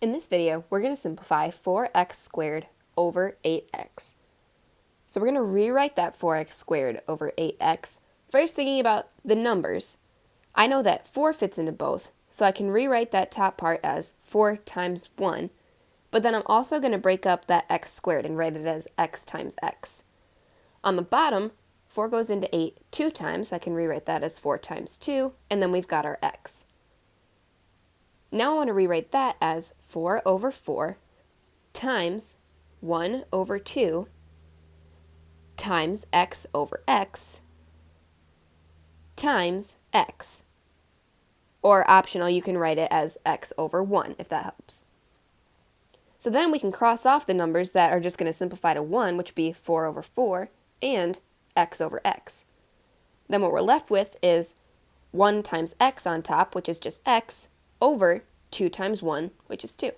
In this video, we're going to simplify 4x squared over 8x. So we're going to rewrite that 4x squared over 8x. First thinking about the numbers, I know that 4 fits into both, so I can rewrite that top part as 4 times 1, but then I'm also going to break up that x squared and write it as x times x. On the bottom, 4 goes into 8 two times, so I can rewrite that as 4 times 2, and then we've got our x. Now I want to rewrite that as 4 over 4 times 1 over 2 times x over x times x. Or optional, you can write it as x over 1 if that helps. So then we can cross off the numbers that are just going to simplify to 1, which would be 4 over 4, and x over x. Then what we're left with is 1 times x on top, which is just x, over 2 times 1, which is 2.